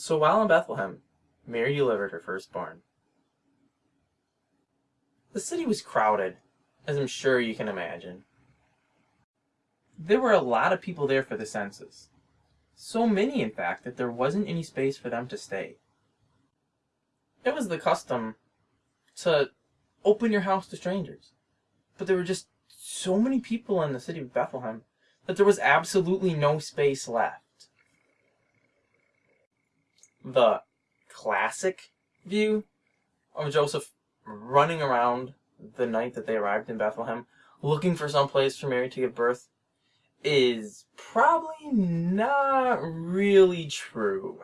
So while in Bethlehem, Mary delivered her firstborn. The city was crowded, as I'm sure you can imagine. There were a lot of people there for the census. So many, in fact, that there wasn't any space for them to stay. It was the custom to open your house to strangers. But there were just so many people in the city of Bethlehem that there was absolutely no space left. The classic view of Joseph running around the night that they arrived in Bethlehem looking for some place for Mary to give birth is probably not really true.